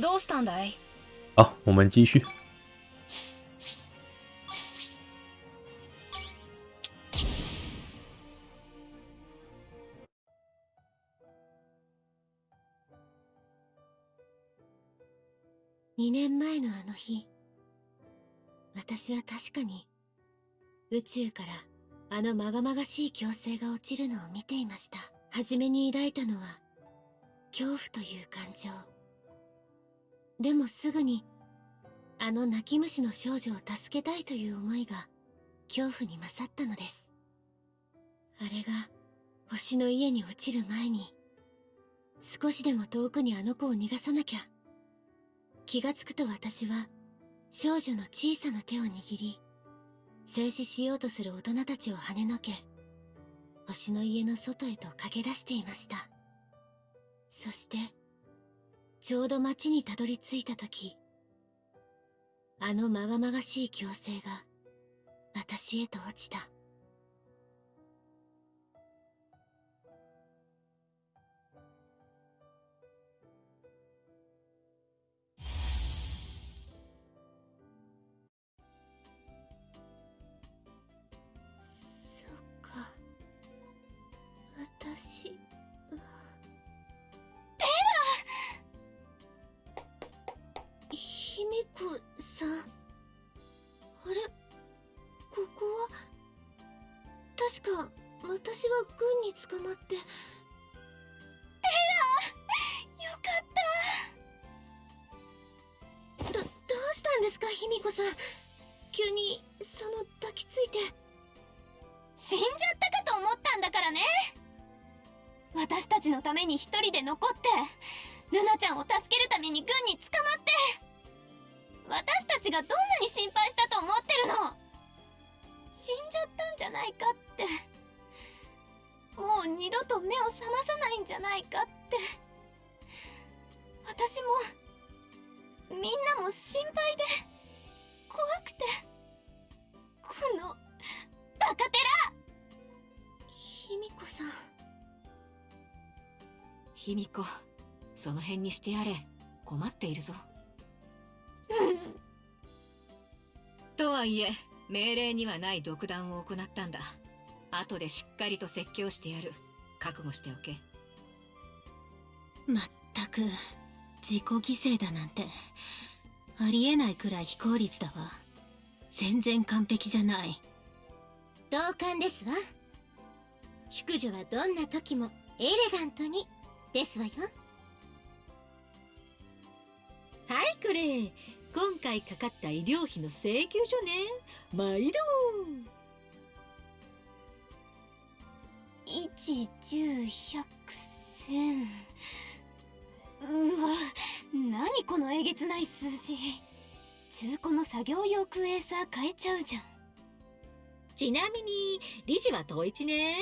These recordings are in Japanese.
どうしたんだい？好，我们继续。2年前のあの日私は確かに宇宙からあのまがまがしい強制が落ちるのを見ていました。初めに抱いたのは恐怖という感情でもすぐにあの泣き虫の少女を助けたいという思いが恐怖に勝ったのです。あれが星の家に落ちる前に少しでも遠くにあの子を逃がさなきゃ気がつくと私は少女の小さな手を握り静止しようとする大人たちを跳ねのけ星の家の外へと駆け出していました。そしてちょうど町にたどり着いた時あのまがまがしい強制が私へと落ちた。確か私は軍に捕まって。よかっだどうしたんですか卑弥呼さん。急にその抱きついて。た死んじゃったかと思ったんだからね！私たちのために一人で残ってルナちゃんを助けるために軍に捕まって。私たちがどんなに心配したと思ってるの死んじゃったんじゃないかって。もう二度と目を覚まさないんじゃないかって。私もみんなも心配で怖くて。このバカテラ。卑弥呼さん。卑弥呼その辺にしてやれ。困っているぞ。とはいえ命令にはない独断を行ったんだ。後でしっかりと説教してやる。覚悟しておけ。まったく自己犠牲だなんてありえないくらい非効率だわ。全然完璧じゃない。同感ですわ。淑女はどんな時もエレガントに。ですわよ。はいこれ今回かかった医療費の請求書ね。毎度。一十百千。うわ何このえげつない数字。中古の作業用クエーサー買えちゃうじゃん。ちなみに理事は統一ね。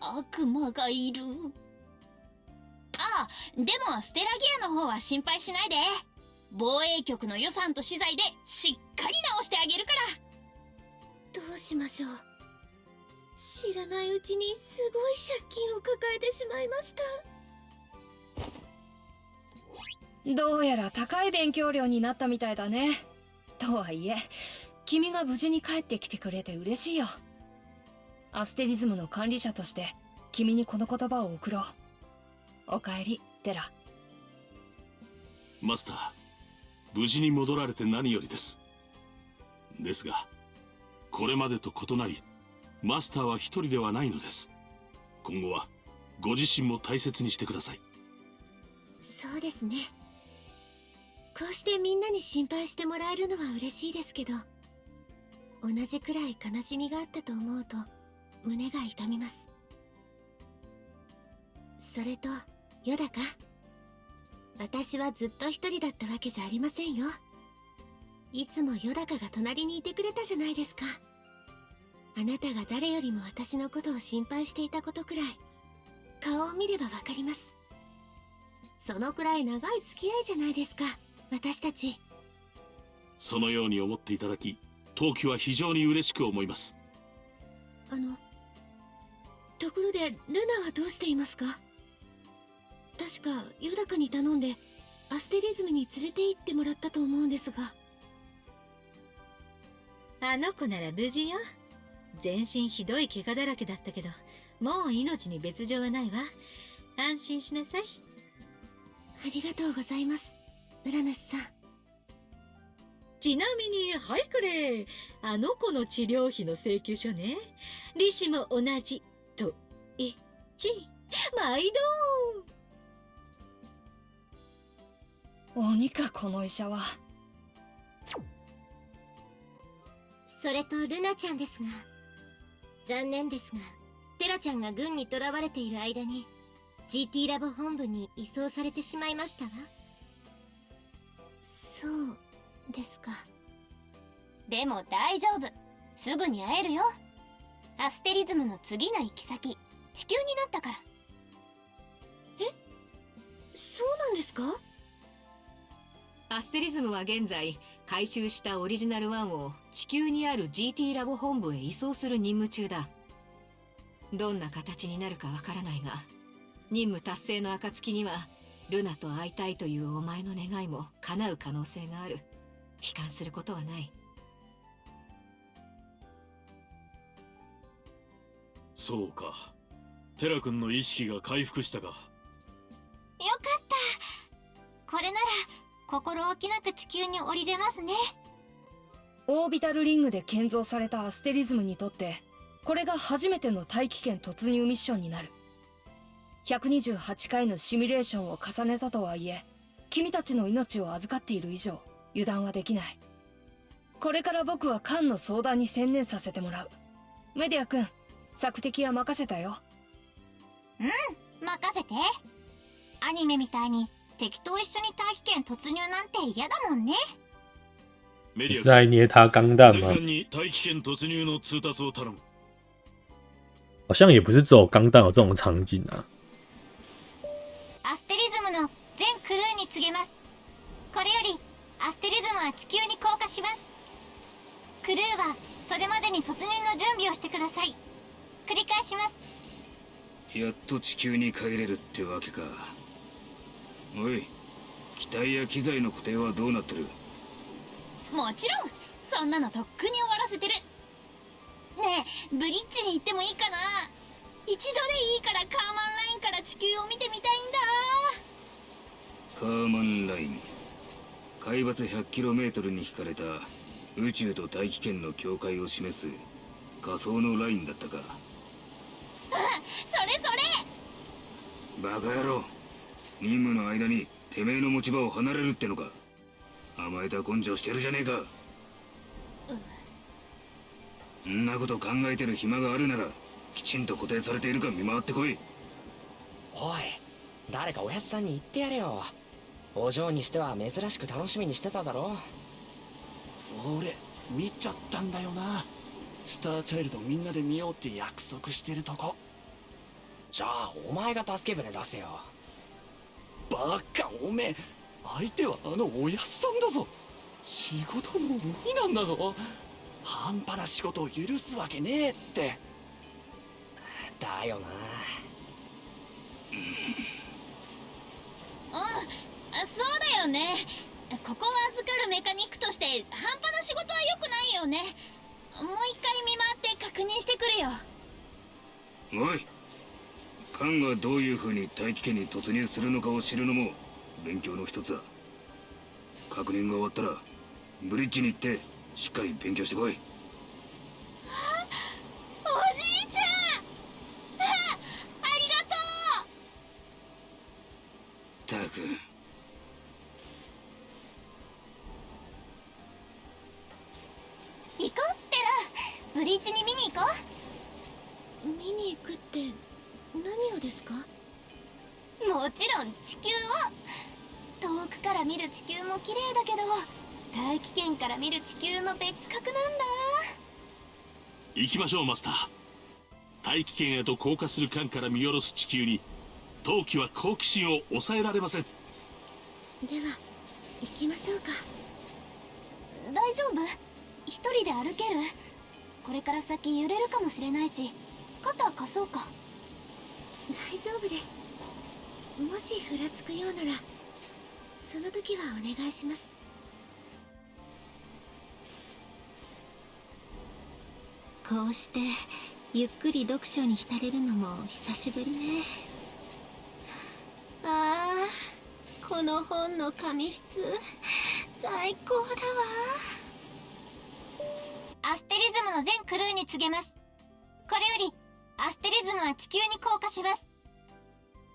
悪魔がいる。あでもステラギアの方は心配しないで防衛局の予算と資材でしっかり直してあげるから。どうしましょう。知らないうちにすごい借金を抱えてしまいました。どうやら高い勉強料になったみたいだね。とはいえ君が無事に帰ってきてくれて嬉しいよ。アステリズムの管理者として君にこの言葉を送ろう。おかえりテラ。マスター無事に戻られて何よりです。ですがこれまでと異なりマスターは一人ではないのです。今後はご自身も大切にしてください。そうですね。こうしてみんなに心配してもらえるのは嬉しいですけど同じくらい悲しみがあったと思うと胸が痛みます。それとヨダか私はずっと一人だったわけじゃありませんよ。いつもヨダカが隣にいてくれたじゃないですか。あなたが誰よりも私のことを心配していたことくらい顔を見ればわかります。そのくらい長い付き合いじゃないですか私たち。そのように思っていただき陶器は非常に嬉しく思います。あのところでルナはどうしていますか？確かヨダカに頼んでアステリズムに連れて行ってもらったと思うんですが。あの子なら無事よ。全身ひどい怪我だらけだったけどもう命に別状はないわ。安心しなさい。ありがとうございますウラヌスさん。ちなみにはいこれ。あの子の治療費の請求書ね。利子も同じと一致。毎度鬼かこの医者は。それとルナちゃんですが。残念ですがテラちゃんが軍に囚われている間に GT ラボ本部に移送されてしまいましたわ。そうですか。でも大丈夫。すぐに会えるよ。アステリズムの次の行き先。地球になったから。そうなんですか？アステリズムは現在回収したオリジナル1を地球にある GT ラボ本部へ移送する任務中だ。どんな形になるかわからないが任務達成の暁にはルナと会いたいというお前の願いも叶う可能性がある。悲観することはない。そうか。テラ君の意識が回復したか。心置きなく地球に降りれますね。オービタルリングで建造されたアステリズムにとってこれが初めての大気圏突入ミッションになる。128回のシミュレーションを重ねたとはいえ君たちの命を預かっている以上油断はできない。これから僕は艦の相談に専念させてもらう。メディア君索敵は任せたよ。任せて。アニメみたいに敵と一緒に大気圏突入なんて嫌だもんね。メディア是在捏他钢弹吗？全艦に大気圏突入の通達を頼む。好像也不是只有钢弹有这种场景啊。アステリズムの全クルーに告げます。これよりアステリズムは地球に降下します。クルーはそれまでに突入の準備をしてください。繰り返します。やっと地球に帰れるってわけかおい機体や機材の固定はどうなってる？もちろん。そんなのとっくに終わらせてる。ねえブリッジに行ってもいいかな？一度でいいからカーマンラインから地球を見てみたいんだ。カーマンライン。海抜 100km に引かれた宇宙と大気圏の境界を示す仮想のラインだったか。それそれ。バカ野郎任務の間にてめえの持ち場を離れるってのか。甘えた根性してるじゃねえか。ん。なこと考えてる暇があるならきちんと固定されているか見回ってこい。おい誰かおやつさんに言ってやれよ。お嬢にしては珍しく楽しみにしてただろ俺見ちゃったんだよな。スターチャイルドみんなで見ようって約束してるとこ。じゃあお前が助け舟出せよバカおめえ相手はあのおやっさんだぞ。仕事の鬼なんだぞ。半端な仕事を許すわけねえって。だよな。うん。あそうだよね。ここを預かるメカニックとして半端な仕事は良くないよね。もう一回見回って確認してくるよ。おいカンがどういう風に大気圏に突入するのかを知るのも勉強の一つだ。確認が終わったらブリッジに行ってしっかり勉強してこい。おじいちゃん。あありがとう。ったく。行こうってらブリッジに見に行こ見に行くって何をですか？うもちろん地球を。遠くから見る地球も綺麗だけど大気圏から見る地球の別格なんだ。行きましょうマスター。大気圏へと降下する艦から見下ろす地球に陶器は好奇心を抑えられません。では行きましょうか。大丈夫？一人で歩ける？これから先揺れるかもしれないし肩貸そうか大丈夫です。もしふらつくようならその時はお願いします。こうしてゆっくり読書に浸れるのも久しぶりね。ああこの本の紙質最高だわ。アステリズムの全クルーに告げます。これよりアステリズムは地球に降下します。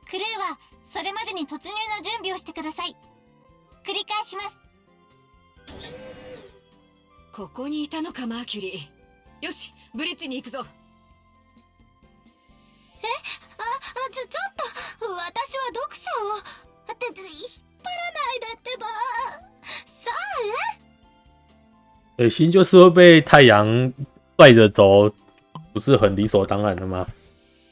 クルーはそれまでに突入の準備をしてください。繰り返します。ここにいたのかマーキュリー。よしブリッジに行くぞ。え？ああちょちょっと。私は読書を。って引っ張らないでってば。さ水星就是会被太阳拽着走，不是很理所当然的吗？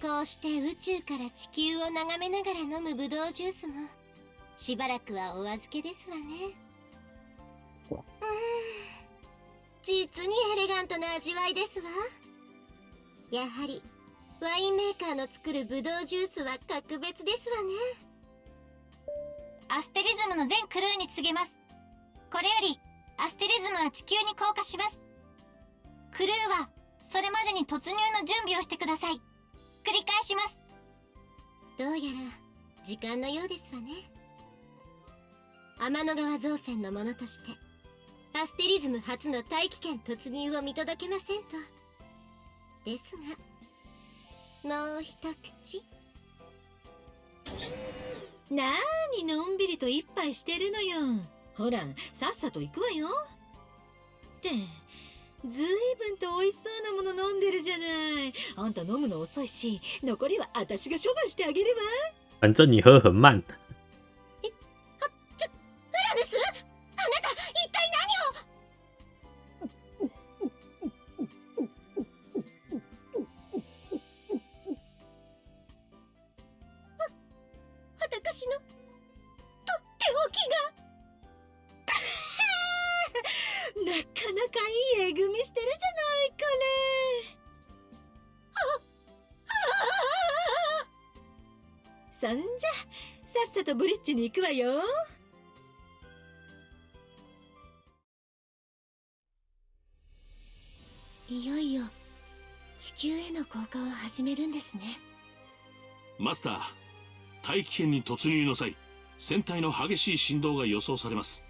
こうして宇宙から地球を眺めながら飲むブドウジュースもしばらくはお預けですわね。うん。実にエレガントな味わいですわ。やはりワインメーカーの作るブドウジュースは格別ですわね。アステリズムの全クルーに告げます。これよりアステリズムは地球に降下します。クルーはそれまでに突入の準備をしてください。繰り返します。どうやら時間のようですわね。天の川造船のものとしてアステリズム初の大気圏突入を見届けませんと。ですがもう一口。なーにのんびりと一杯してるのよ。ほらさっさと行くわよ。ってずいぶんと美味しそうなもの飲んでるじゃない。あんた飲むの遅いし残りは私が処分してあげるわ。反正你喝很慢。ウラヌスあなた一体何を？わ私のとっておきがなかなかいいえぐみしてるじゃないこれ。そんじゃさっさとブリッジに行くわよ。いよいよ地球への降下を始めるんですね。マスター大気圏に突入の際船体の激しい振動が予想されます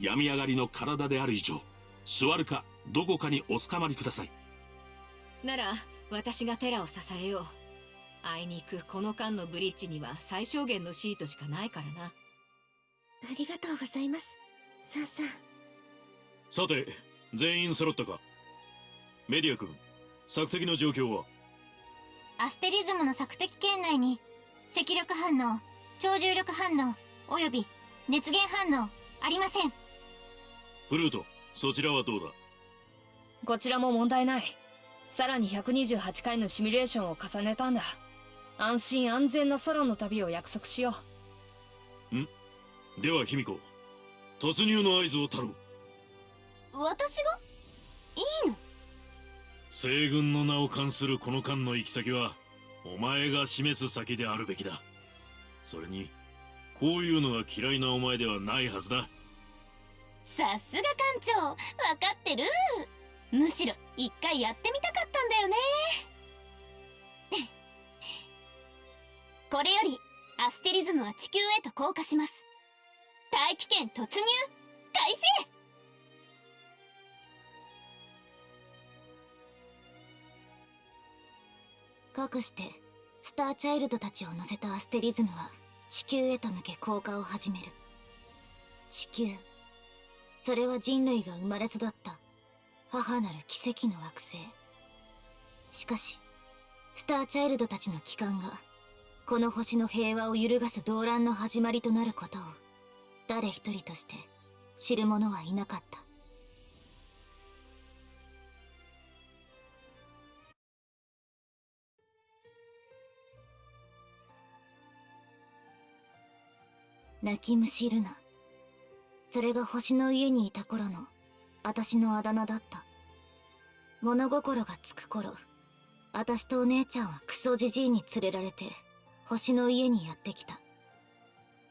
病み上がりの体である以上座るかどこかにおつかまりください。なら私がテラを支えよう。あいにくこの間のブリッジには最小限のシートしかないからな。ありがとうございますサンさん。さて全員揃ったか？メディア君索敵の状況は？アステリズムの索敵圏内に赤力反応超重力反応および熱源反応ありませんフルートそちらはどうだ？こちらも問題ない。さらに128回のシミュレーションを重ねたんだ。安心安全な空の旅を約束しよでは卑弥呼突入の合図を頼む。私が？いいの？西軍の名を冠するこの間の行き先はお前が示す先であるべきだ。それにこういうのが嫌いなお前ではないはずださすが艦長。わかってる。むしろ一回やってみたかったんだよね。これよりアステリズムは地球へと降下します。大気圏突入。開始。かくしてスターチャイルドたちを乗せたアステリズムは地球へと向け降下を始める。地球。それは人類が生まれ育った。母なる奇跡の惑星。しかしスターチャイルドたちの帰還がこの星の平和を揺るがす動乱の始まりとなることを誰一人として知る者はいなかった。泣き虫ルナそれが星の家にいた頃の私のあだ名だった。物心がつく頃私とお姉ちゃんはクソじじいに連れられて星の家にやってきた。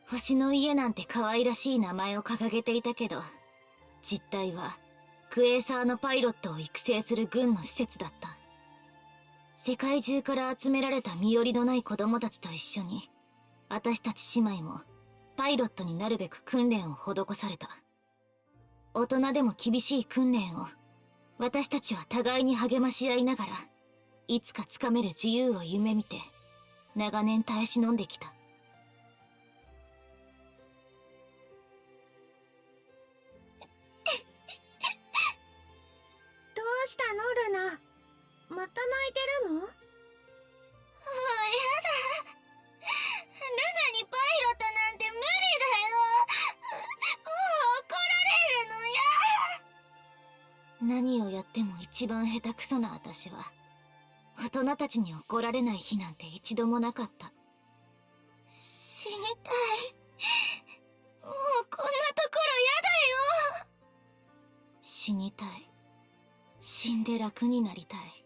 星の家なんて可愛らしい名前を掲げていたけど実態はクエーサーのパイロットを育成する軍の施設だった。世界中から集められた身寄りのない子供たちと一緒に私たち姉妹もパイロットになるべく訓練を施された。大人でも厳しい訓練を私たちは互いに励まし合いながらいつかつかめる自由を夢見て長年耐え忍んできた。どうしたのルナ？また泣いてるの？もうやだルナにパイロットなんて無理だよ。もう怒られるのや。何をやっても一番下手くそな私は。大人たちに怒られない日なんて一度もなかった。死にたい。もうこんなところやだよ。死にたい。死んで楽になりたい。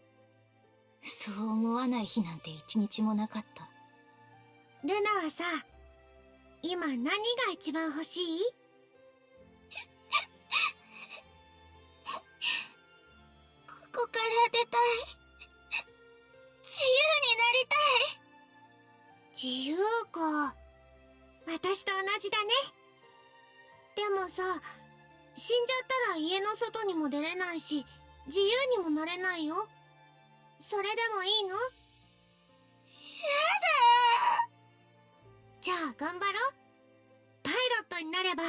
そう思わない日なんて一日もなかった。ルナはさ今何が一番欲しい？ここから出たい。自由になりたい。自由か。私と同じだね。でもさ死んじゃったら家の外にも出れないし自由にもなれないよ。それでもいいの？やじゃあ頑張ろう。パイロットになれば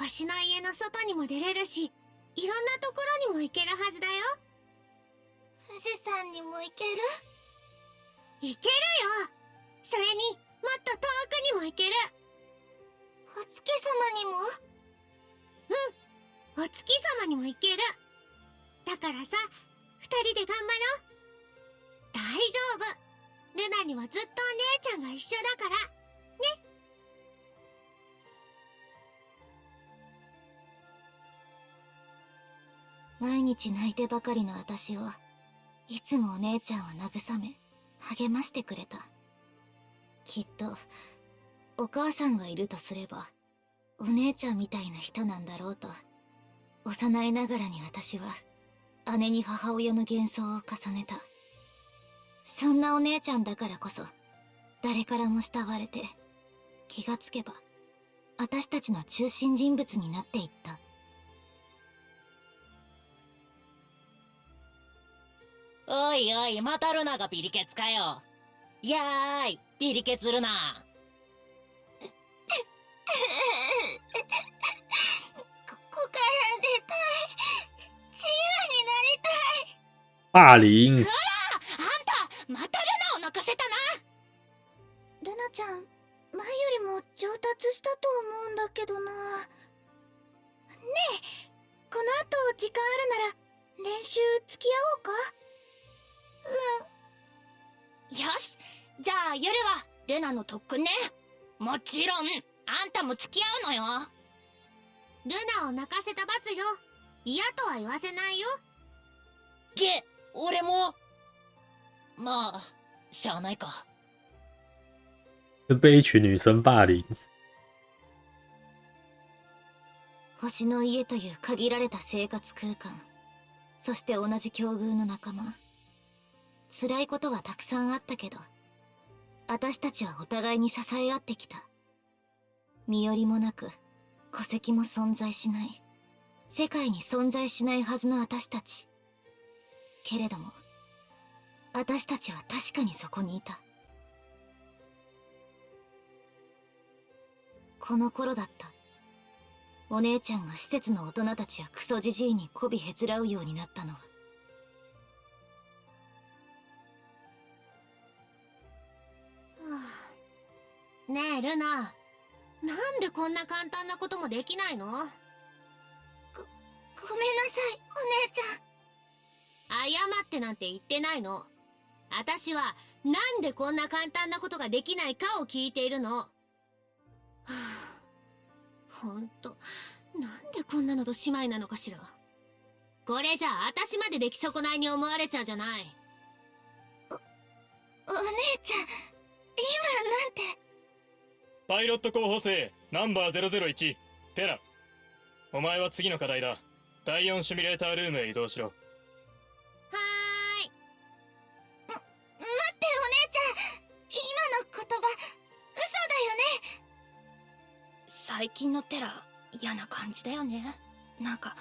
星の家の外にも出れるしいろんなところにも行けるはずだよ。だ富士山にも行ける？行けるよ。それにもっと遠くにも行ける。お月様にも？うん。お月様にも行ける。だからさ二人で頑張ろう。大丈夫。ルナにはずっとお姉ちゃんが一緒だから毎日泣いてばかりの私をいつもお姉ちゃんは慰め励ましてくれた。きっとお母さんがいるとすればお姉ちゃんみたいな人なんだろうと幼いながらに私は姉に母親の幻想を重ねた。そんなお姉ちゃんだからこそ誰からも慕われて気がつけば私たちの中心人物になっていった。おいおい、またルナがビリケツかよ。やーい、ビリケツルナ。ここから出たい自由になりたい霸凌。あんた、またルナを泣かせたな。ルナちゃん前よりも上達したと思うんだけどなねえこの後時間あるなら練習付き合おうか？よし、じゃあ夜はルナの特訓ね。もちろん、あんたも付き合うのよ。ルナを泣かせた罰よ嫌とは言わせないよげ、俺も。まあ、しゃあないか。是被一群女生霸凌。星の家という限られた生活空間そして同じ境遇の仲間辛いことはたくさんあったけど私たちはお互いに支え合ってきた。身寄りもなく戸籍も存在しない。世界に存在しないはずの私たち。けれども私たちは確かにそこにいた。この頃だった。お姉ちゃんが施設の大人たちやクソじじいに媚びへつらうようになったのはねえルナ。なんでこんな簡単なこともできないの？ご、ごめんなさいお姉ちゃん。謝ってなんて言ってないの。私はなんでこんな簡単なことができないかを聞いているの。はあ。ほんとなんでこんなのと姉妹なのかしら。これじゃあ私まで出来損ないに思われちゃうじゃない。お姉ちゃん今なんて？パイロット候補生ナンバー001テラ。お前は次の課題だ。第4シミュレータールームへ移動しろ。はーい。ま待ってお姉ちゃん。今の言葉嘘だよね。最近のテラ嫌な感じだよね。なんか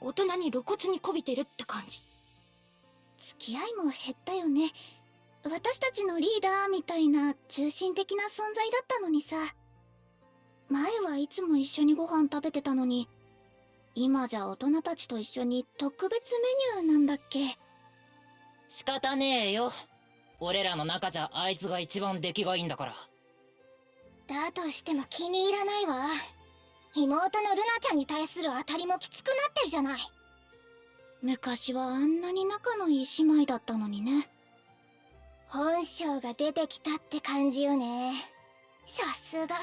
大人に露骨にこびてるって感じ。付き合いも減ったよね。私たちのリーダーみたいな中心的な存在だったのにさ。前はいつも一緒にご飯食べてたのに今じゃ大人たちと一緒に特別メニューなんだっけ。仕方ねえよ。俺らの中じゃあいつが一番出来がいいんだから。だとしても気に入らないわ。妹のルナちゃんに対する当たりもきつくなってるじゃない。昔はあんなに仲のいい姉妹だったのにね本性が出てきたって感じよね。さすが。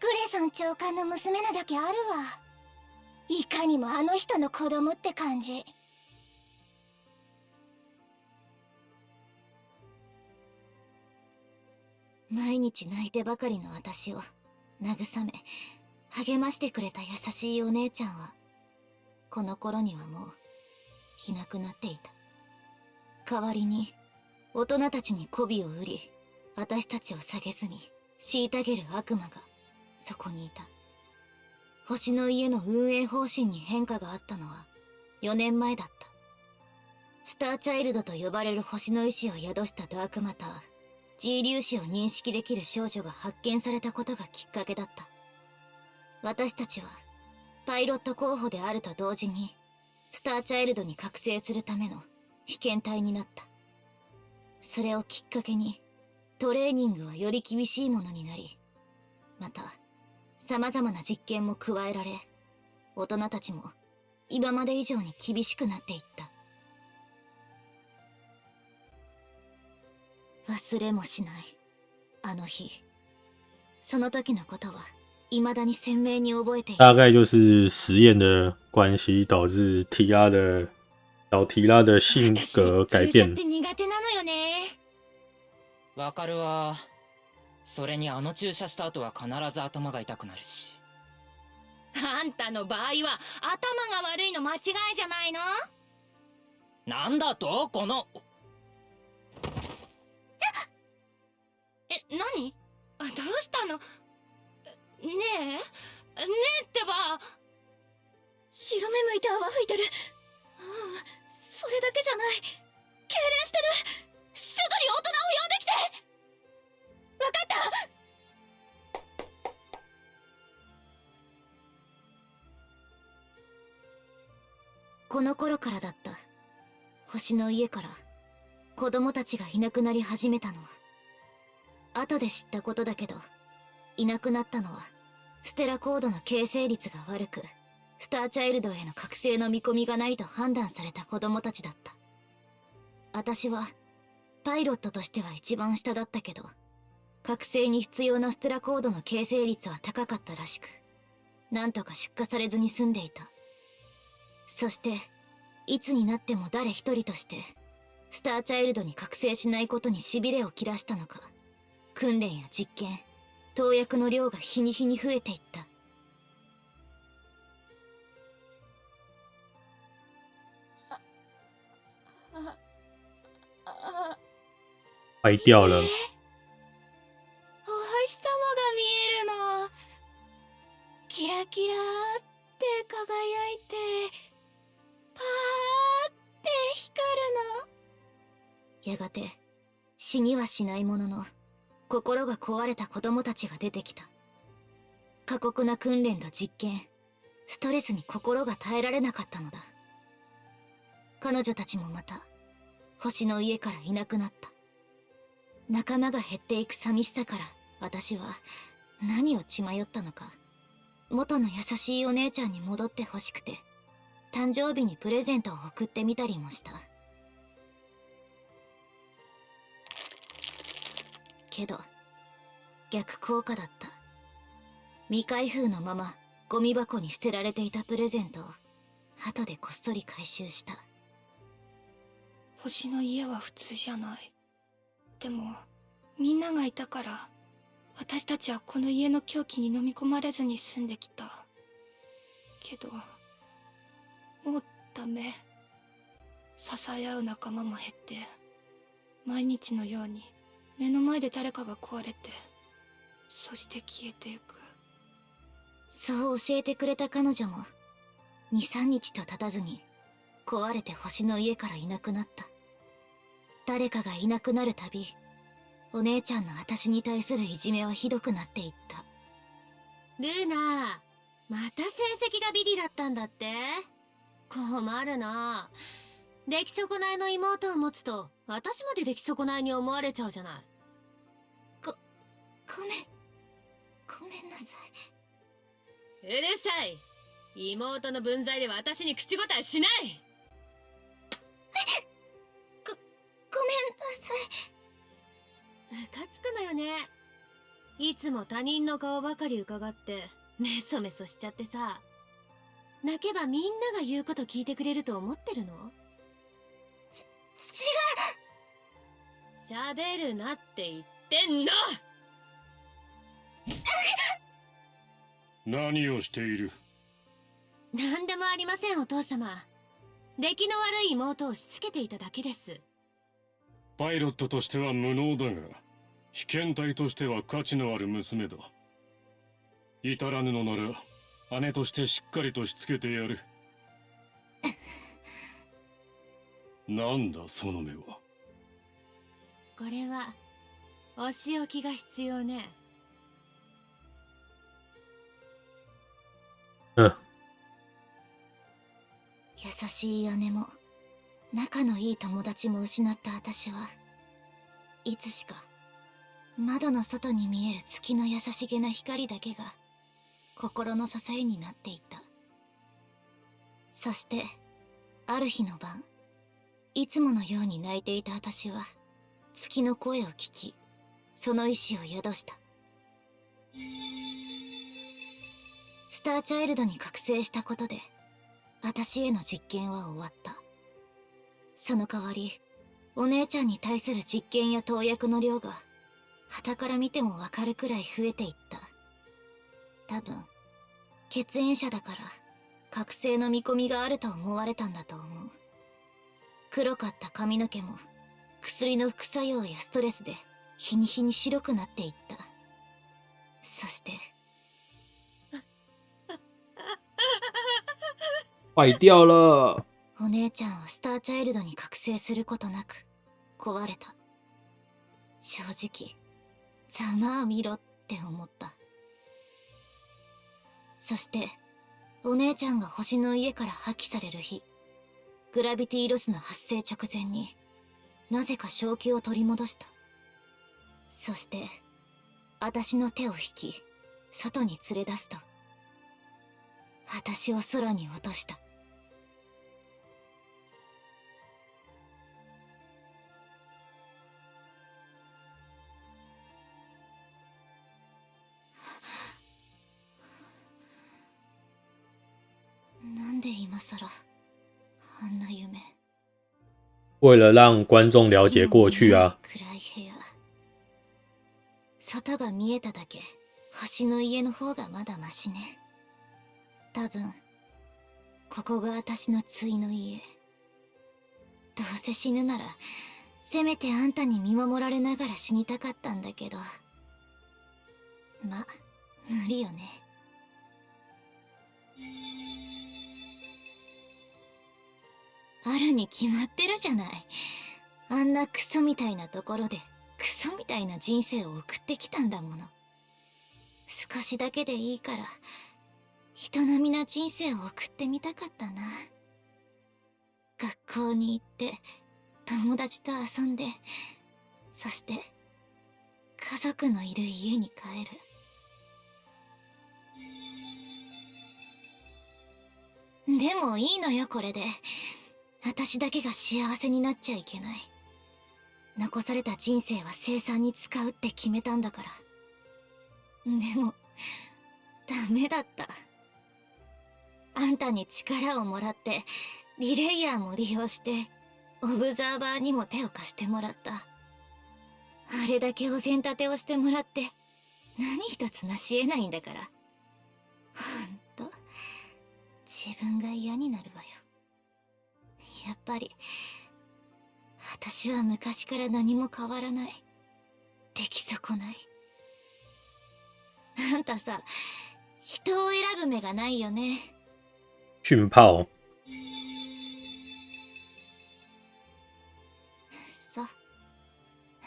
グレソン長官の娘なだけあるわ。いかにもあの人の子供って感じ。毎日泣いてばかりの私を慰め励ましてくれた優しいお姉ちゃんはこの頃にはもういなくなっていた。代わりに大人たちに媚びを売り私たちを下げずに虐げる悪魔がそこにいた。星の家の運営方針に変化があったのは4年前だった。スターチャイルドと呼ばれる星の意志を宿したダークマター G 粒子を認識できる少女が発見されたことがきっかけだった。私たちはパイロット候補であると同時にスターチャイルドに覚醒するための被験体になった。それをきっかけにトレーニングはより厳しいものになりまた様々な実験も加えられ大人たちも今まで以上に厳しくなっていった。忘れもしないあの日。その時のことは未だに鮮明に覚えている。大概就是实验的关系导致提拉的小提拉的性格改变。注射って苦手なのよね。わかるわ。それにあの注射した後は必ず頭が痛くなるし。あんたの場合は頭が悪いの間違いじゃないの？なんだと？この。え何？あどうしたの？ねえ？ねえってば。白目向いて泡吹いてる。うんそれだけじゃない。痙攣してる。すぐに大人を呼んできて。わかった。この頃からだった。星の家から。子供たちがいなくなり始めたの。は後で知ったことだけどいなくなったのはステラコードの形成率が悪く。スターチャイルドへの覚醒の見込みがないと判断された子供たちだった。私はパイロットとしては一番下だったけど覚醒に必要なステラコードの形成率は高かったらしくなんとか出荷されずに済んでいた。そしていつになっても誰一人としてスターチャイルドに覚醒しないことに痺れを切らしたのか訓練や実験投薬の量が日に日に増えていった。坏掉了。お星様が見えるの。キラキラって輝いてパーって光るの。やがて死にはしないものの心が壊れた子供たちが出てきた。過酷な訓練と実験ストレスに心が耐えられなかったのだ。彼女たちもまた星の家からいなくなった。仲間が減っていく寂しさから私は何を血迷ったのか。元の優しいお姉ちゃんに戻ってほしくて誕生日にプレゼントを送ってみたりもした。けど逆効果だった。未開封のままゴミ箱に捨てられていたプレゼントを後でこっそり回収した。星の家は普通じゃない。でもみんながいたから私たちはこの家の狂気に飲み込まれずに済んできた。けどもうダメ。支え合う仲間も減って毎日のように目の前で誰かが壊れてそして消えてゆく。そう教えてくれた彼女も23日と経たずに壊れて星の家からいなくなった。誰かがいなくなるたびお姉ちゃんの私に対するいじめはひどくなっていった。ルーナまた成績がビリだったんだって？困るな。出来損ないの妹を持つと私まで出来損ないに思われちゃうじゃない。ごめん。ごめんなさうるさい。妹の分際で私に口答えしないいつも他人の顔ばかり伺ってメソメソしちゃってさ。泣けばみんなが言うこと聞いてくれると思ってるの？違う！喋るなって言ってんの！何をしている？何でもありませんお父様。出来の悪い妹をしつけていただけです。パイロットとしては無能だが被験体としては価値のある娘だ。至らぬのなら姉としてしっかりとしつけてやる。なんだその目は。これはお仕置きが必要ね。うん。優しい姉も仲のいい友達も失った私はいつしか窓の外に見える月の優しげな光だけが心の支えになっていた。そしてある日の晩いつものように泣いていた私は月の声を聞きその意志を宿した。スターチャイルドに覚醒したことで私への実験は終わった。その代わりお姉ちゃんに対する実験や投薬の量が傍から見てもわかるくらい増えていった。多分血縁者だから覚醒の見込みがあると思われたんだと思う。黒かった髪の毛も薬の副作用やストレスで日に日に白くなっていった。そして坏掉了。お姉ちゃんはスターチャイルドに覚醒することなく壊れた。正直ざまあ見ろって思った。そしてお姉ちゃんが星の家から破棄される日グラビティロスの発生直前になぜか正気を取り戻した。そして私の手を引き外に連れ出すと私を空に落とした。で今さらあんな夢。为了让观众了解过去啊，外が見えただけ。星の家の方がまだマシね。多分ここが私の対の家。どうせ死ぬならせめてあんたに見守られながら死にたかったんだけど。ま無理よねあるに決まってるじゃない。あんなクソみたいなところでクソみたいな人生を送ってきたんだもの。少しだけでいいから人並みな人生を送ってみたかったな。学校に行って友達と遊んでそして家族のいる家に帰る。でもいいのよこれで。私だけが幸せになっちゃいけない。残された人生は生産に使うって決めたんだから。でもダメだった。あんたに力をもらってリレイヤーも利用してオブザーバーにも手を貸してもらった。あれだけお膳立てをしてもらって何一つ成し得ないんだから。ほんと自分が嫌になるわよ。やっぱり。私は昔から何も変わらない。出来損ない。あんたさ人を選ぶ目がないよね。训炮，そう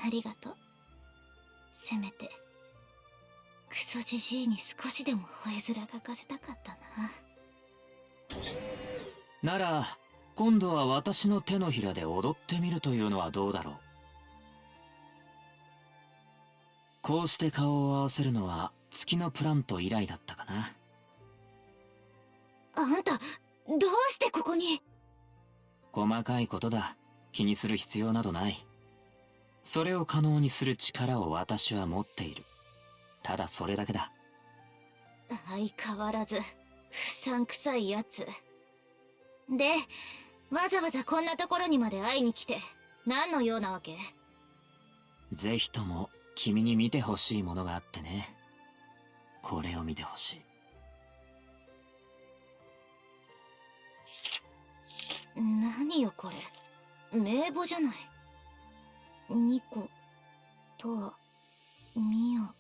ありがとう。せめてクソじじいに少しでも吠え面がかせたかったな。なら今度は私の手のひらで踊ってみるというのはどうだろう？こうして顔を合わせるのは月のプラント以来だったかな。あんたどうしてここに？細かいことだ。気にする必要などない。それを可能にする力を私は持っている。ただそれだけだ。相変わらず不散臭いやつでわざわざこんなところにまで会いに来て何の用なわけ？ぜひとも君に見てほしいものがあってね。これを見てほしい。何よこれ？名簿じゃない。ニコトアミア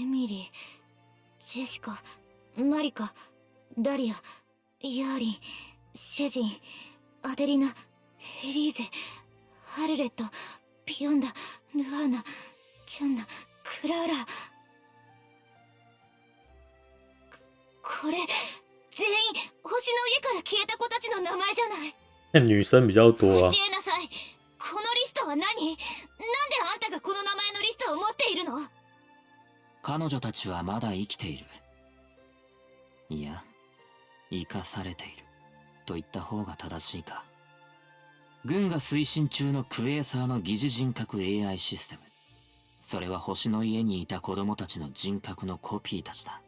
エミリージェシカマリカダリアヤーリンシェジンアデリナヘリーゼハルレットピヨンダヌアーナチャンナクラーラこれ全員星の家から消えた子たちの名前じゃない。那女生比较多啊教。えなさい。このリストは何？なんであんたがこの名前のリストを持っているの？彼女たちはまだ生きている。いや生かされていると言った方が正しいか。軍が推進中のクエーサーの疑似人格 AI システム。それは星の家にいた子供たちの人格のコピーたちだ。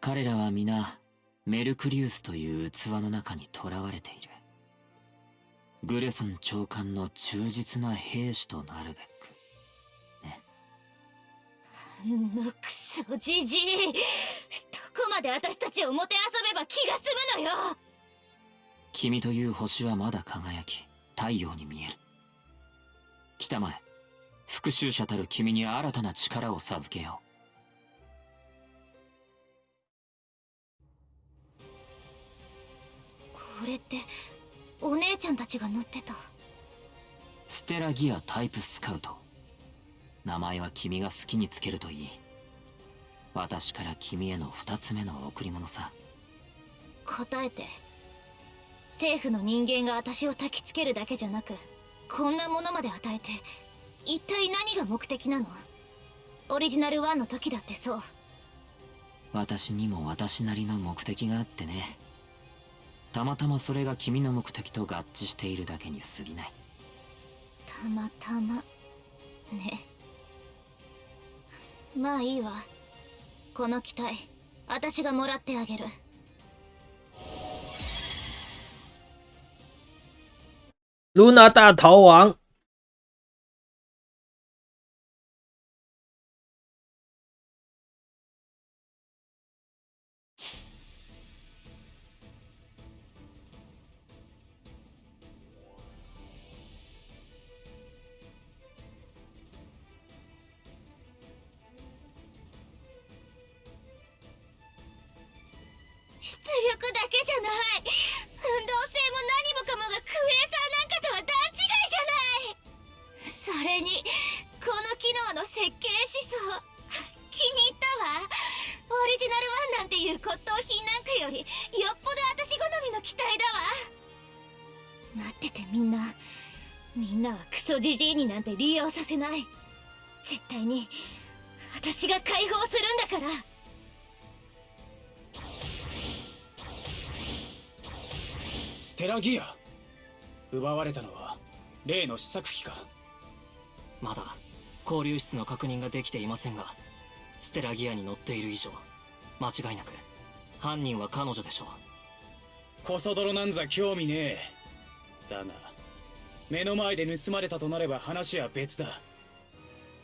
彼らは皆メルクリウスという器の中に囚われている。グレソン長官の忠実な兵士となるべく。ね。あのクソじじい。どこまで私たちをもてあそべば気が済むのよ。君という星はまだ輝き太陽に見える。来たまえ復讐者たる君に新たな力を授けよこれってお姉ちゃんたちが乗ってた？うステラギアタイプスカウト。名前は君が好きにつけるといい。私から君への二つ目の贈り物さ。答えて政府の人間が私を焚きつけるだけじゃなくこんなものまで与えて一体何が目的なの？オリジナル1の時だってそう。私にも私なりの目的があってね。たまたまそれが君の目的と合致しているだけに過ぎない。たまたま？ね。まあいいわ。この機体私がもらってあげる露娜大逃亡，になんて利用させない。絶対に私が解放するんだから。ステラギア。奪われたのは例の試作機か。まだ交流室の確認ができていませんがステラギアに乗っている以上間違いなく犯人は彼女でしょう。コソ泥なんざ興味ねえ。だが目の前で盗まれたとなれば話は別だ。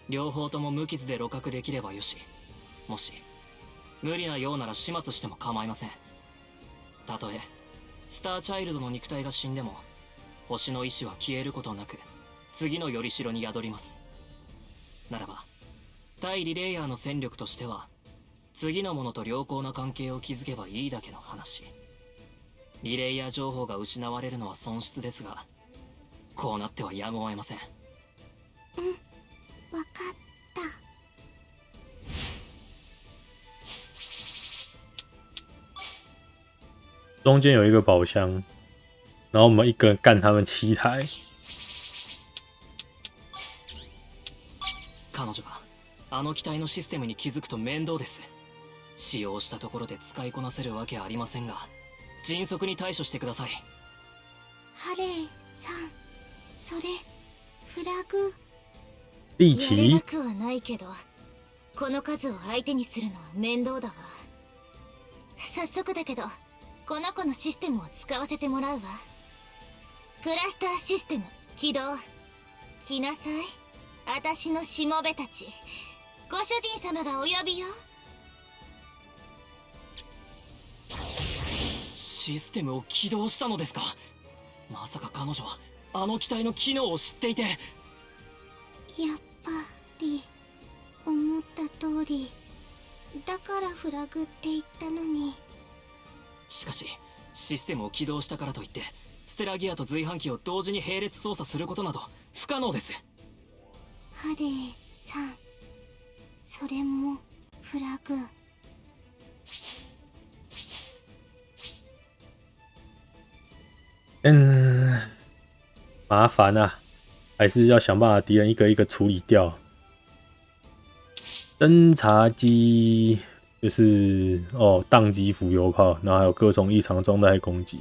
両方とも無傷で露獲できればよし。もし無理なようなら始末しても構いません。たとえスターチャイルドの肉体が死んでも星の意志は消えることなく次のよりしろに宿ります。ならば対リレイヤーの戦力としては次のものと良好な関係を築けばいいだけの話。リレイヤー情報が失われるのは損失ですがこうなってはやむを得ません。うんわかった。中间有一个宝箱，然后我们一个人干他们七台。彼女があの機体のシステムに気づくと面倒です。使用したところで使いこなせるわけありませんが迅速に対処してください。ハレーさんそれフラグ。リやれなくはないけどこの数を相手にするのは面倒だわ。早速だけどこの子のシステムを使わせてもらうわ。クラスターシステム起動。来なさい。私のしもべたちご主人様がお呼びよ。システムを起動したのですか？まさか彼女はあの機体の機能を知っていて。やっぱり思った通りだからフラグって言ったのに。しかしシステムを起動したからといってステラギアと随伴機を同時に並列操作することなど不可能です。ハレーさんそれもフラグ。嗯，麻烦啊，还是要想办法敌人一个一个处理掉。侦察机就是哦，宕机浮游炮，然后还有各种异常状态攻击。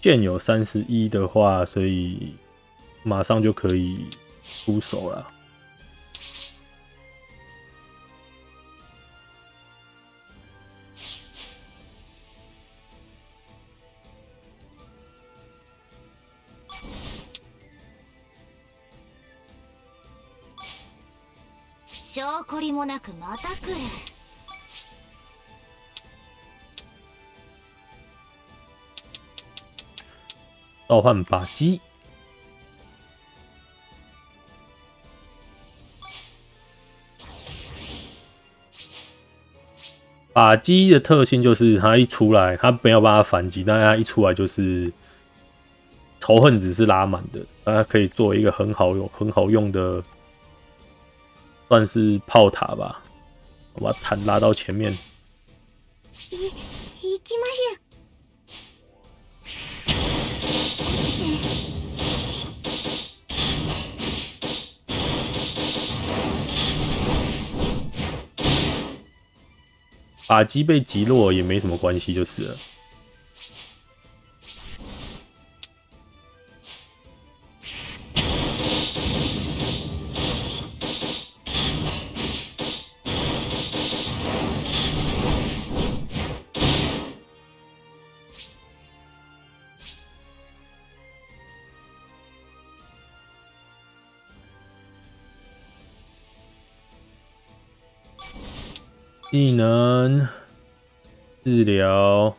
剑有三十一的话，所以马上就可以出手了。もなくまた来る召唤靶机，靶机的特性就是它一出来，它没有办法反击，但它一出来就是仇恨值是拉满的，它可以做一个很好用、很好用的， 算是炮塔吧。我把坦拉到前面。い行きましょ靶机被击落也没什么关系，就是了。 技能治疗，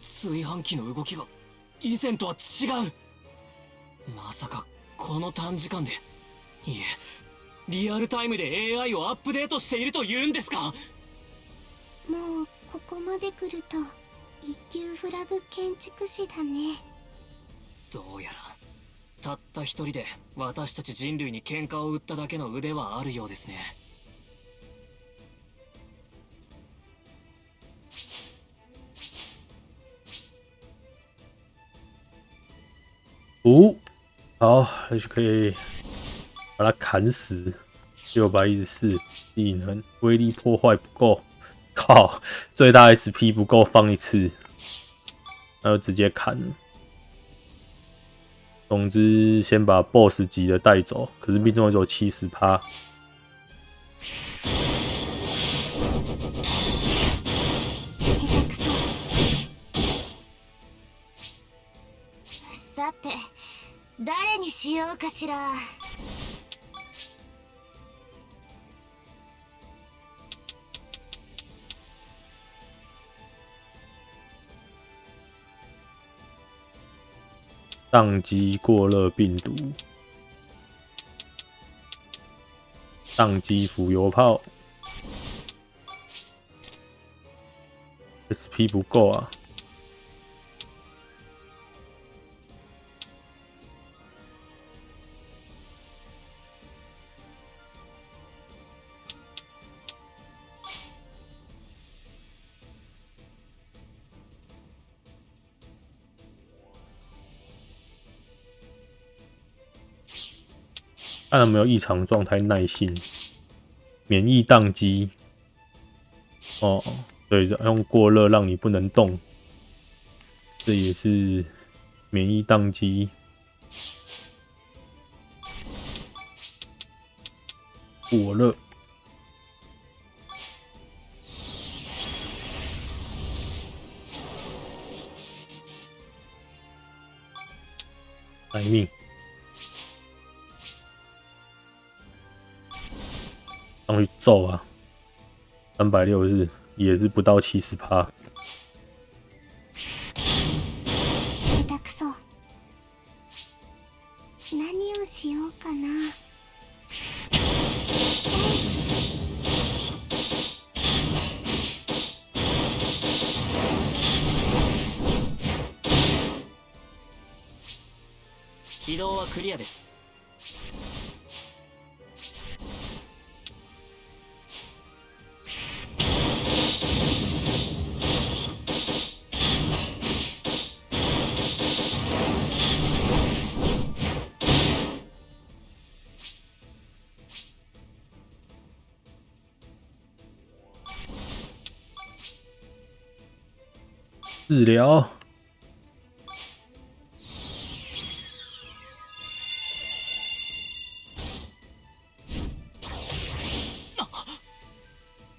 炊飯器の動きが以前とは違う。まさかこの短時間で。いえリアルタイムで AI をアップデートしているというんですか？うもうここまで来ると一級フラグ建築士だね。どうやらたった一人で私たち人類に喧嘩を売っただけの腕はあるようですね。五，好，那就可以把它砍死。六百一十四技能威力破坏不够，靠，最大 SP 不够放一次，那就直接砍了。 总之，先把 BOSS 级的带走，可是命中只有七十趴。さて誰にしようかしら 宕机过热病毒，宕机浮游炮，SP 不够啊！看有没有异常状态，耐性、免疫宕机。哦，对，用过热让你不能动，这也是免疫宕机。过热，待命。上去揍啊！三百六十也是不到七十趴。疗。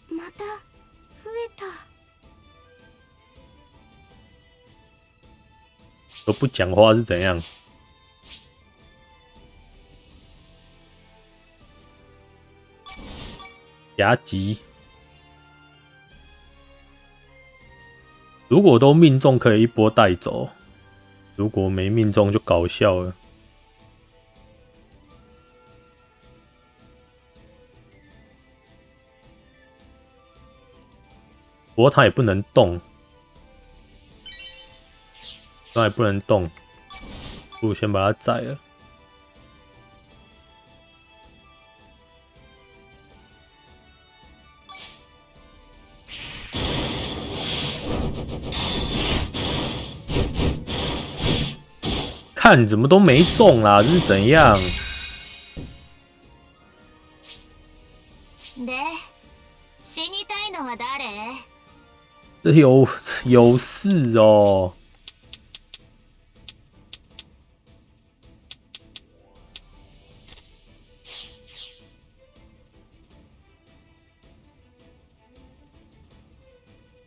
また増えた都不讲话是怎样？夹击。如果都命中，可以一波带走；如果没命中，就搞笑了。不过他也不能动，他也不能动，不如先把他宰了。看怎么都没中啦，这是怎样？で死にたいのは誰这有有事哦。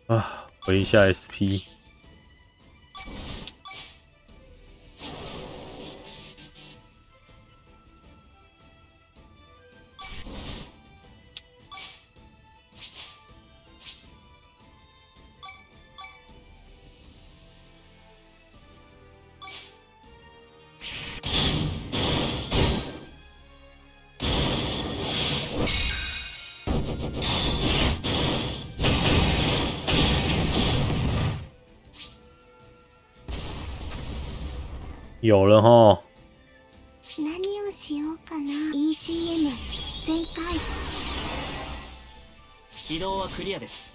啊，回一下 SP。 有了哈，何をしようかな ECM 全開起動はクリアです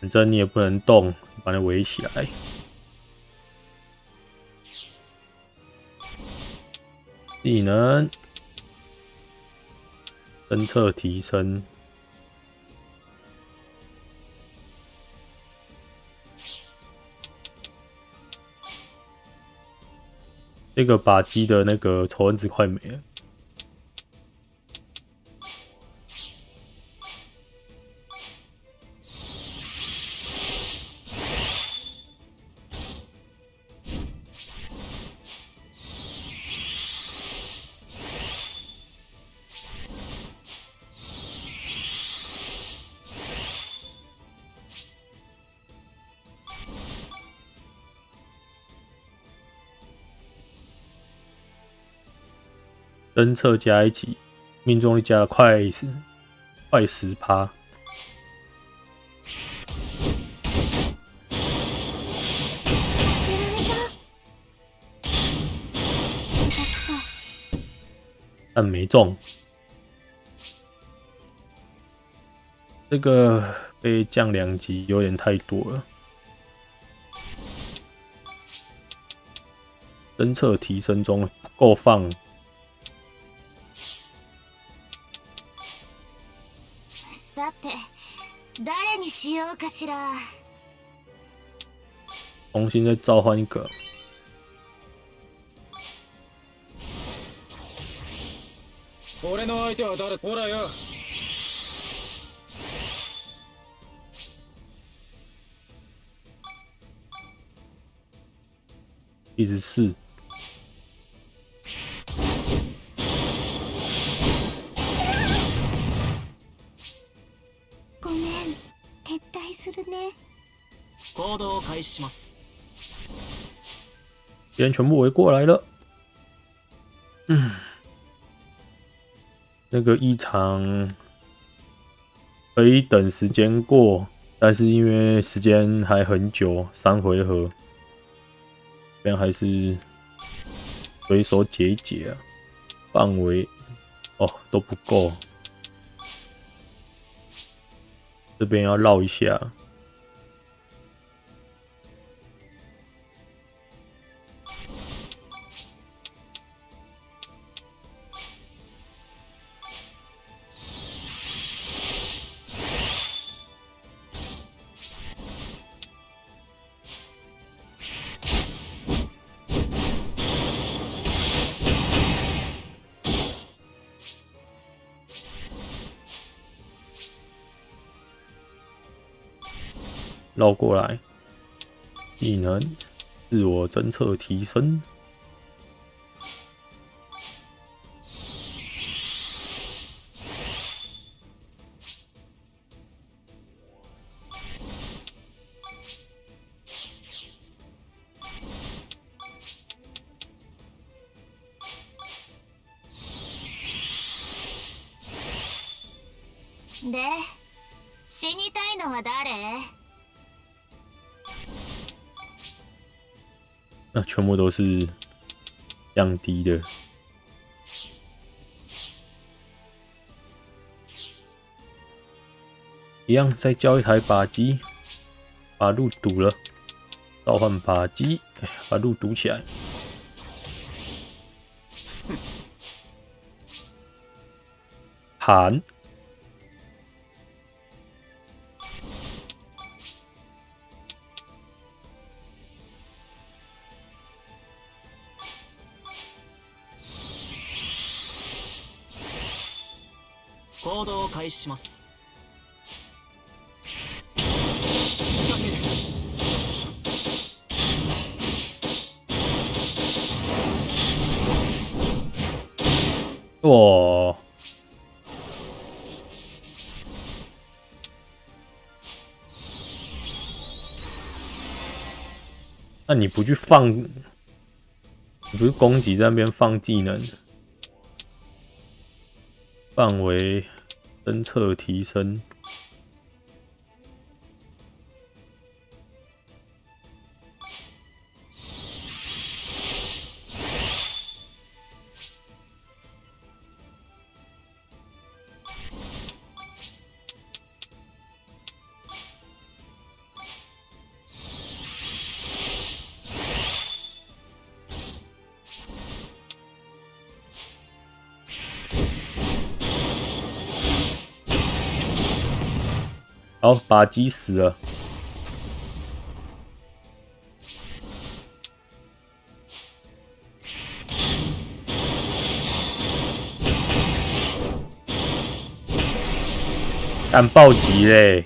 反正你也不能动，把你围起来。技能侦测提升， 那个靶机的那个仇恨值快没了。侦测加一级，命中率加了快十快十趴。但没中，这个被降两级有点太多了。侦测提升中，不够放。しようかしら重新再召唤一个。俺の相手は誰？ほらよ一直四。します别人全部围过来了。嗯，那个异常可以等时间过，但是因为时间还很久，三回合，这边还是随手解一解啊。范围哦都不够，这边要绕一下。 绕过来，技能自我侦测提升。是降低的。一样，再交一台靶机，把路堵了，召唤靶机，哎把路堵起来。喊，します哇！那你不去放，你不是攻击在那边放技能？范围 侦测提升，好，把鸡死了，但暴击嘞！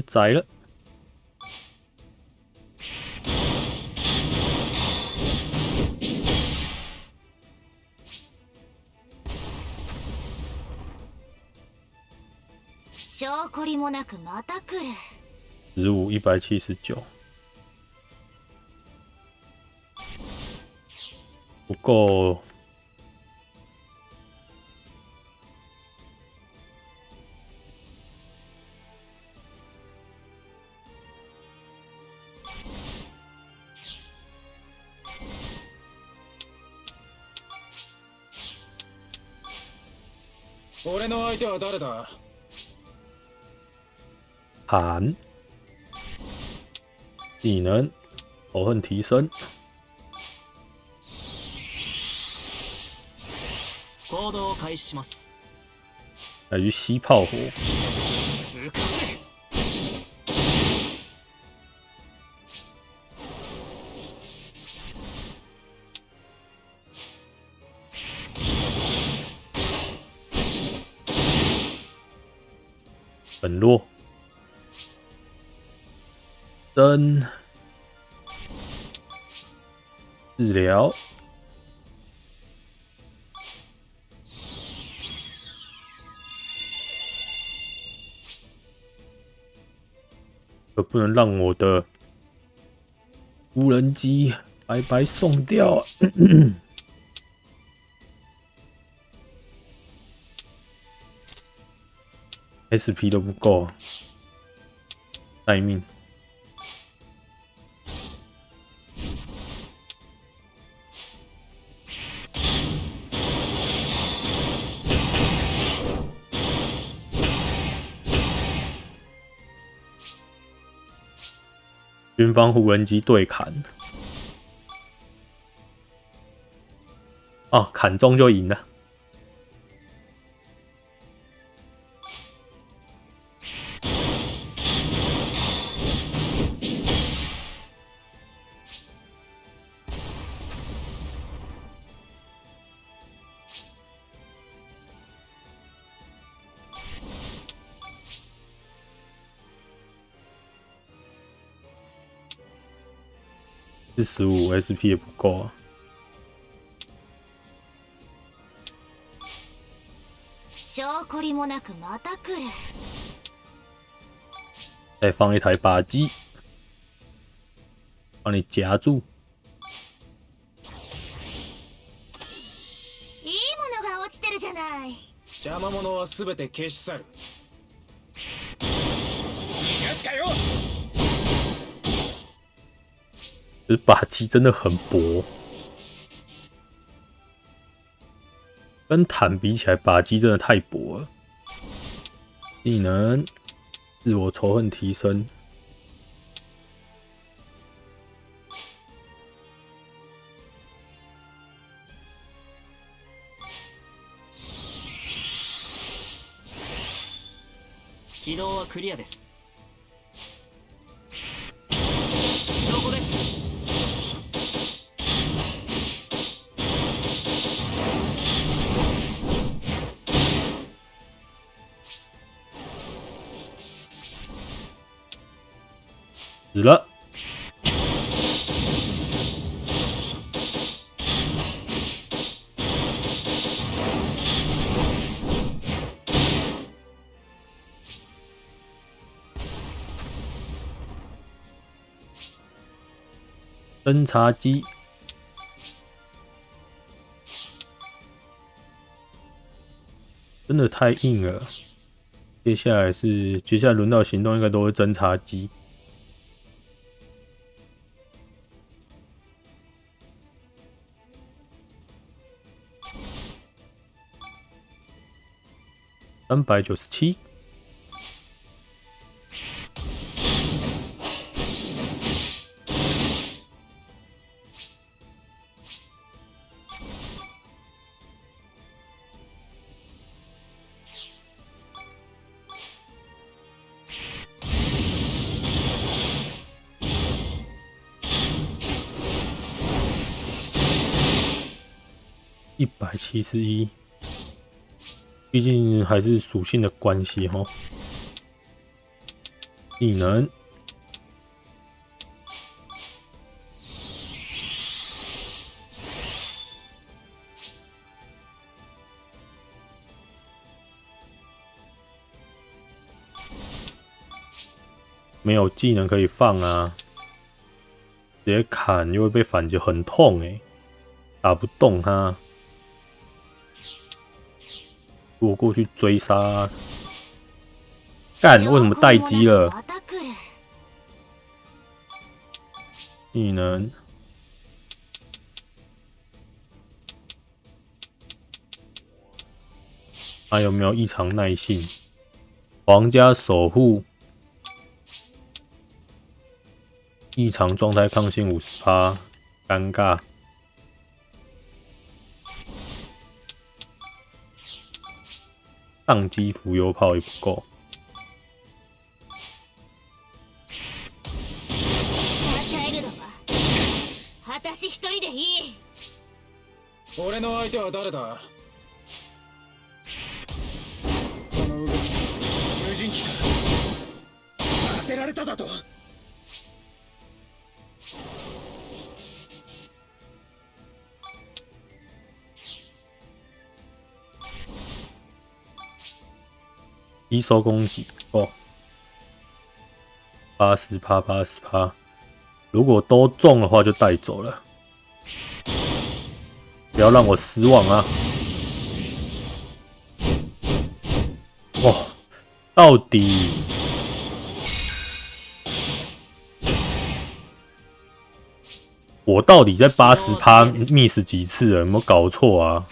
把你宰了！証拠りもなくまた来る十五一百七十九，不够。手は誰だ寒，技能，仇恨提升，行動を開始します来于吸炮火， 本落，灯，治疗，可不能让我的无人机白白送掉。SP 都不够啊，待命。军方无人机对砍，哦，砍中就赢了。十五 SP 也不够啊。証拠りもなくまた来る。再放一台靶机，帮你夹住。いいものが落ちてるじゃない。邪魔者は全て消し去る。逃がすかよ这靶机真的很薄，跟坦比起来，靶机真的太薄了。技能，自我仇恨提升，起動はクリアです 侦察机，真的太硬了。接下来是，接下来轮到行动，应该都是侦察机。三百九十七，十一，毕竟还是属性的关系哈。技能。没有技能可以放啊！直接砍又会被反击，很痛哎，打不动他。我过去追杀，干！为什么待机了？技能，还有没有异常耐性？皇家守护。异常状态抗性五十趴，尴尬。宕机浮游炮也不够。俺の相手は誰だ？この動き無人機か当てられただと一收攻击哦，八十趴八十趴，如果都中的话就带走了，不要让我失望啊！哇，到底我到底在八十趴 miss 几次了？有没有搞错啊？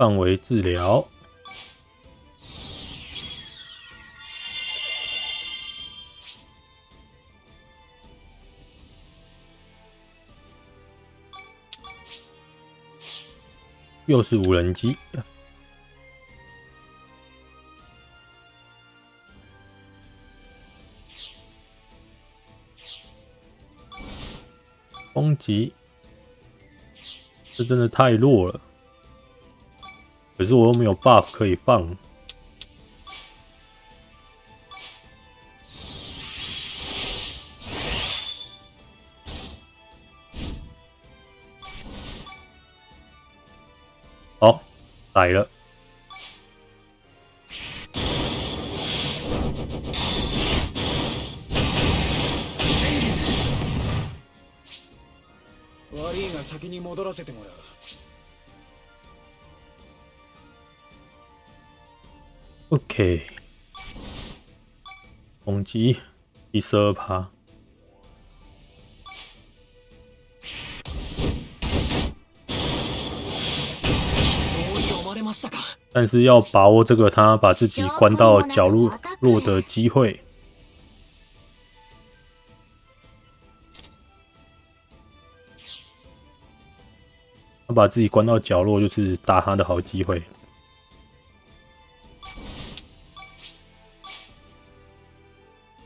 范围治疗，又是无人机，攻击，这真的太弱了。可是我又没有 buff 可以放。好，来了。击第十二趴，但是要把握这个他把自己关到角落落的机会。他把自己关到角落，就是打他的好机会。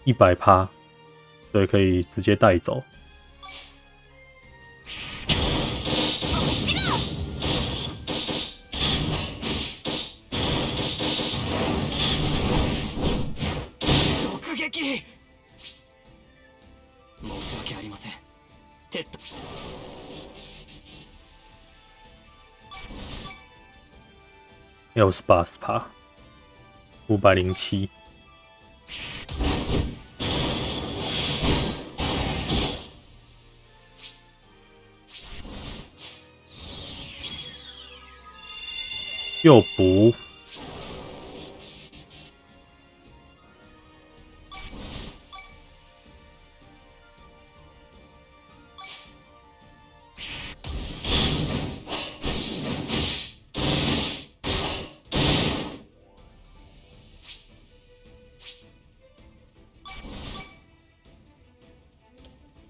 一百趴，所以可以直接带走。直撃。申し訳ありません。テッド。又是八十趴，五百零七。又不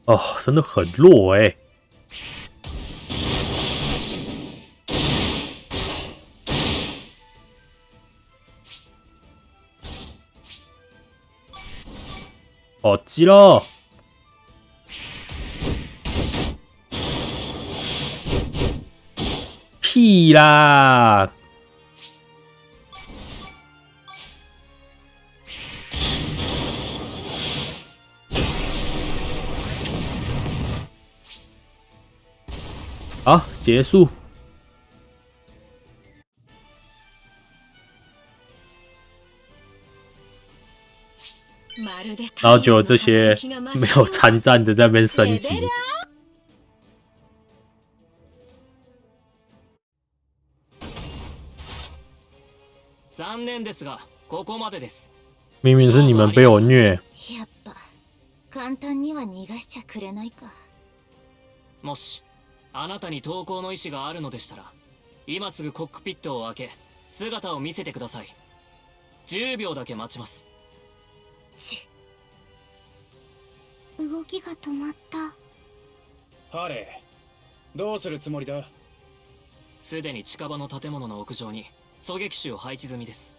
哦，真的很弱哎。急了！屁啦！好，结束。然后就这些没有参战的在那边升级，残念ですがここまでです。明明是你们被我虐。やっぱ簡単には逃がしちゃくれないか。もしあなたに投降の意思があるのでしたら今すぐコックピットを開け姿を見せてください。10秒だけ待ちます。ち動きが止まった。ハレーどうするつもりだ？すでに近場の建物の屋上に狙撃手を配置済みです。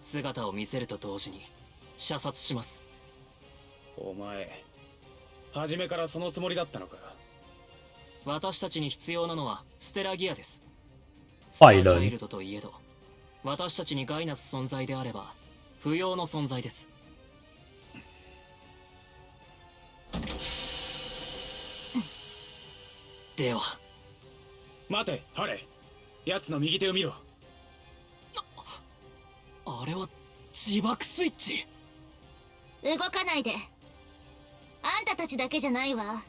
姿を見せると同時に射殺します。お前初めからそのつもりだったのか？私たちに必要なのはステラギアです。スターチャイルドといえど私たちに害なす存在であれば不要の存在ですでは。待てハレ。ー奴の右手を見ろ。あれは自爆スイッチ。動かないで。あんたたちだけじゃないわ。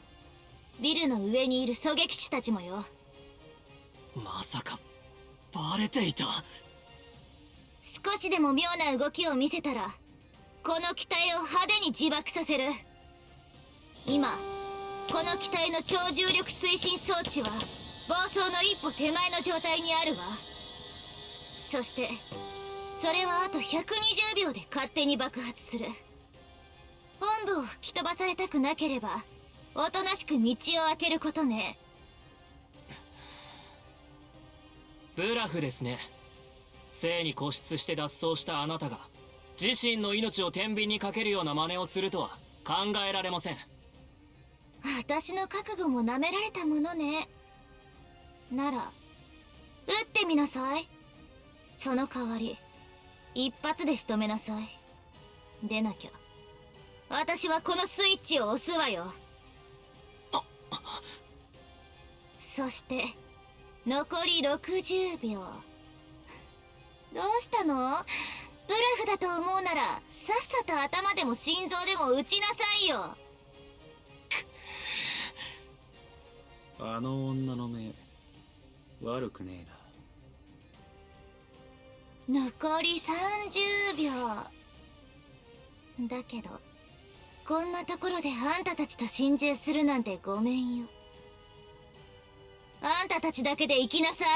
ビルの上にいる狙撃手たちもよ。まさかバレていた。少しでも妙な動きを見せたらこの機体を派手に自爆させる。今この機体の超重力推進装置は暴走の一歩手前の状態にあるわ。そしてそれはあと120秒で勝手に爆発する。本部を吹き飛ばされたくなければおとなしく道を開けることね。ブラフですね。性に固執して脱走したあなたが自身の命を天秤にかけるような真似をするとは考えられません。私の覚悟も舐められたものね。なら撃ってみなさい。その代わり一発で仕留めなさい。でなきゃ私はこのスイッチを押すわよ。そして残り60秒。どうしたの？ブラフだと思うならさっさと頭でも心臓でも撃ちなさいよあの女の目悪くねえな。残り30秒。だけどこんなところであんたたちと心中するなんてごめんよ。あんたたちだけで行きなさい。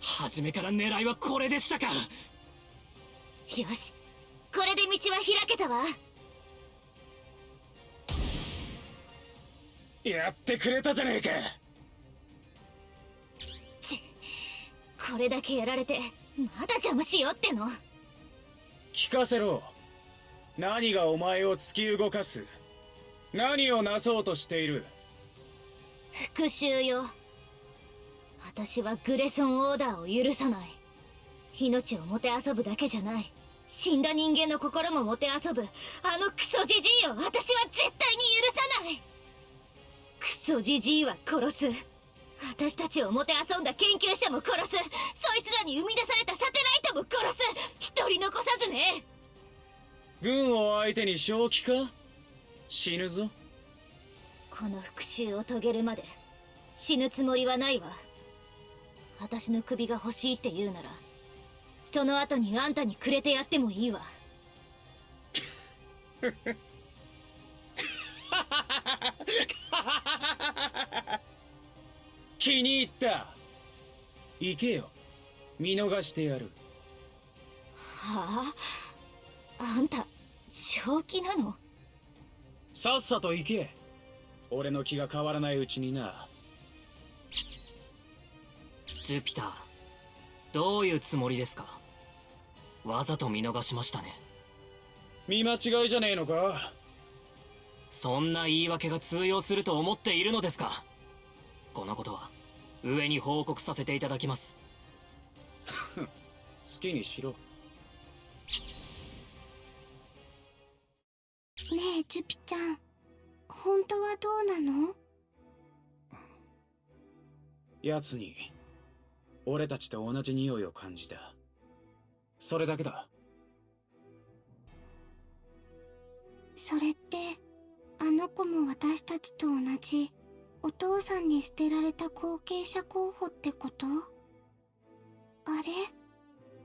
初めから狙いはこれでしたかよしこれで道は開けたわ。やってくれたじゃねえか。ちこれだけやられてまだ邪魔しようっての。聞かせろ。何がお前を突き動かす。何をなそうとしている。復讐よ。私はグレソンオーダーを許さない。命をもてあそぶだけじゃない死んだ人間の心ももてあそぶあのクソジジイを私は絶対に許さない。クソジジイは殺す。私たちをもてあそんだ研究者も殺す。そいつらに生み出されたサテライトも殺す。一人残さずね。軍を相手に正気か？死ぬぞ。この復讐を遂げるまで死ぬつもりはないわ。私の首が欲しいって言うならその後にあんたにくれてやってもいいわ。気に入った。行けよ。見逃してやる。はあ？あんた正気なの？さっさと行け。俺の気が変わらないうちにな。ジュピターどういうつもりですか？わざと見逃しましたね。見間違いじゃねえのか？そんな言い訳が通用すると思っているのですか？このことは上に報告させていただきます。好きにしろ。ねえジュピちゃん。本当はどうなの？奴に俺たちと同じ匂いを感じたそれだけだ。それってあの子も私たちと同じお父さんに捨てられた後継者候補ってこと？あ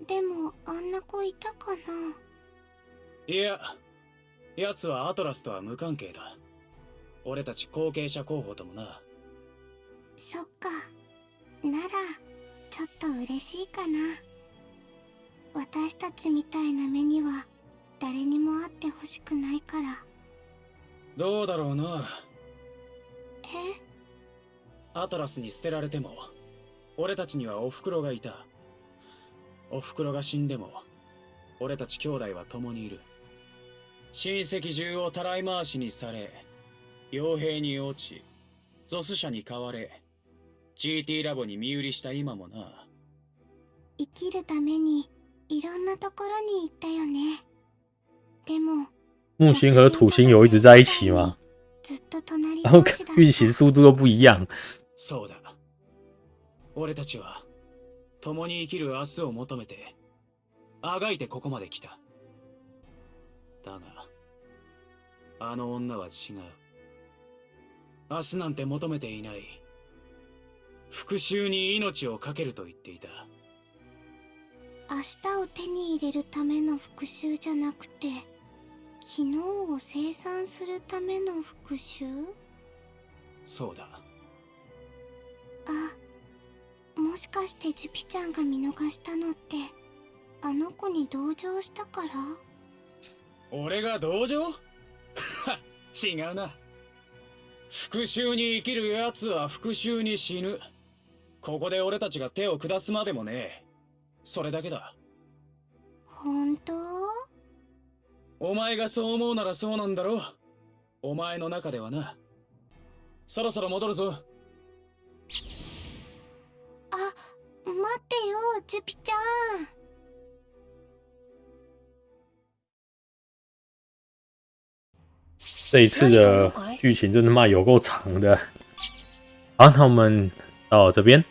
れ？でもあんな子いたかな？いや奴はアトラスとは無関係だ。俺たち後継者候補ともな。そっか。ならちょっと嬉しいかな私たちみたいな目には誰にも会ってほしくないから。どうだろうな。え？アトラスに捨てられても俺たちにはお袋がいた。お袋が死んでも俺たち兄弟は共にいる。親戚中をたらい回しにされ傭兵に落ちゾス社に買われ GT ラボに身売りした今もな。生きるためにいろんなところに行ったよね。でも木星和土星有一直在一起吗？ずっと隣然后同士だ运行速度都不一样。そうだ。俺たちは共に生きる明日を求めてあがいてここまで来た。だがあの女は違う。明日なんて求めていない。復讐に命を懸けると言っていた明日を手に入れるための復讐じゃなくて昨日を生産するための復讐？そうだ。あもしかしてジュピちゃんが見逃したのってあの子に同情したから？俺が同情？は 違うな。復讐に生きる奴は復讐に死ぬ。ここで俺たちが手を下すまでもねえそれだけだ。本当？お前がそう思うならそうなんだろお前の中ではな。そろそろ戻るぞ。あ待ってよジュピちゃん。这一次的剧情真他妈有够长的。好，那我们到这边。